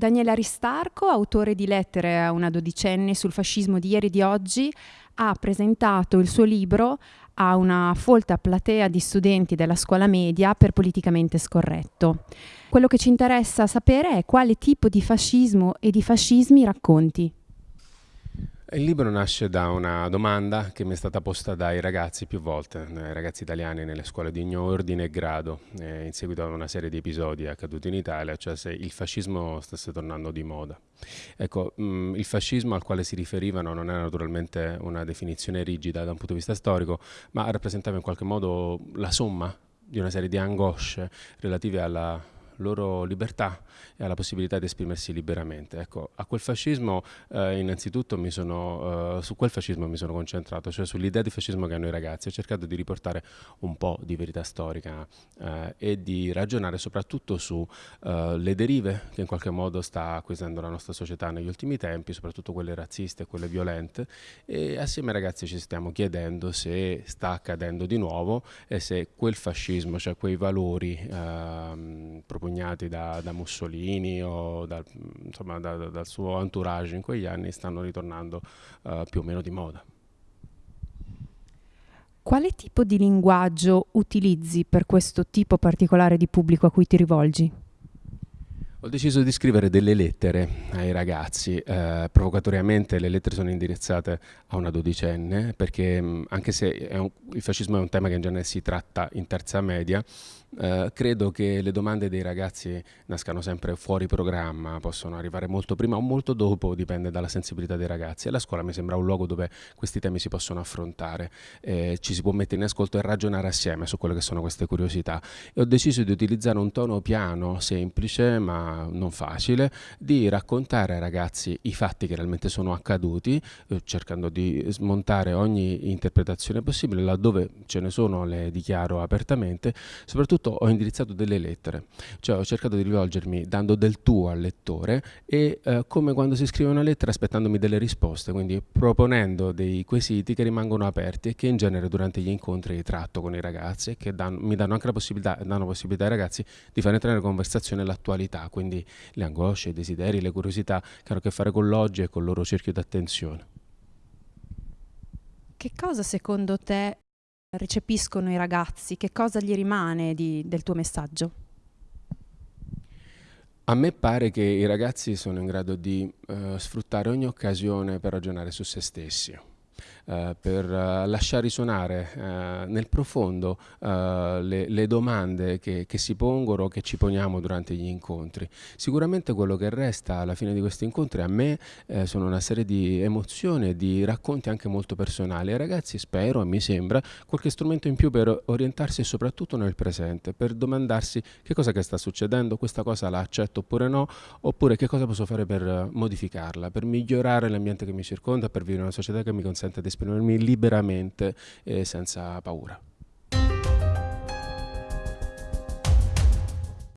Daniele Aristarco, autore di lettere a una dodicenne sul fascismo di ieri e di oggi, ha presentato il suo libro a una folta platea di studenti della scuola media per politicamente scorretto. Quello che ci interessa sapere è quale tipo di fascismo e di fascismi racconti. Il libro nasce da una domanda che mi è stata posta dai ragazzi più volte, dai ragazzi italiani nelle scuole di ogni ordine e grado, eh, in seguito a una serie di episodi accaduti in Italia, cioè se il fascismo stesse tornando di moda. Ecco, mh, mm, il fascismo al quale si riferivano non era naturalmente una definizione rigida da un punto di vista storico, ma rappresentava in qualche modo la somma di una serie di angosce relative alla loro libertà e alla possibilità di esprimersi liberamente. Ecco, a quel fascismo eh, innanzitutto mi sono, eh, su quel fascismo mi sono concentrato, cioè sull'idea di fascismo che hanno i ragazzi, ho cercato di riportare un po' di verità storica eh, e di ragionare soprattutto sulle eh, derive che in qualche modo sta acquisendo la nostra società negli ultimi tempi, soprattutto quelle razziste e quelle violente e assieme ai ragazzi ci stiamo chiedendo se sta accadendo di nuovo e se quel fascismo, cioè quei valori ehm, propugnati da, da Mussolini o da, insomma, da, dal suo entourage in quegli anni stanno ritornando uh, più o meno di moda. Quale tipo di linguaggio utilizzi per questo tipo particolare di pubblico a cui ti rivolgi? Ho deciso di scrivere delle lettere ai ragazzi, eh, provocatoriamente le lettere sono indirizzate a una dodicenne perché mh, anche se un, il fascismo è un tema che in genere si tratta in terza media, eh, credo che le domande dei ragazzi nascano sempre fuori programma, possono arrivare molto prima o molto dopo, dipende dalla sensibilità dei ragazzi. E la scuola mi sembra un luogo dove questi temi si possono affrontare, eh, ci si può mettere in ascolto e ragionare assieme su quelle che sono queste curiosità. E ho deciso di utilizzare un tono piano, semplice ma non facile, di raccontare ai ragazzi i fatti che realmente sono accaduti, eh, cercando di smontare ogni interpretazione possibile, laddove ce ne sono le dichiaro apertamente, soprattutto ho indirizzato delle lettere, cioè ho cercato di rivolgermi dando del tuo al lettore e eh, come quando si scrive una lettera aspettandomi delle risposte, quindi proponendo dei quesiti che rimangono aperti e che in genere durante gli incontri tratto con i ragazzi e che danno, mi danno anche la possibilità, danno possibilità ai ragazzi di far entrare in conversazione l'attualità, quindi le angosce, i desideri, le curiosità che hanno a che fare con l'oggi e con il loro cerchio d'attenzione. Che cosa secondo te recepiscono i ragazzi? Che cosa gli rimane di, del tuo messaggio? A me pare che i ragazzi sono in grado di uh, sfruttare ogni occasione per ragionare su se stessi. Eh, per uh, lasciare risuonare uh, nel profondo le, le, domande che, che, si pongono, che ci poniamo durante gli incontri. Sicuramente quello che resta alla fine di questi incontri a me sono una serie di emozioni e di racconti anche molto personali. Ai ragazzi spero e mi sembra qualche strumento in più per orientarsi soprattutto nel presente, per domandarsi che cosa che sta succedendo, questa cosa la accetto oppure no, oppure che cosa posso fare per modificarla, per migliorare l'ambiente che mi circonda, per vivere una società che mi consente di esprimermi liberamente e senza paura.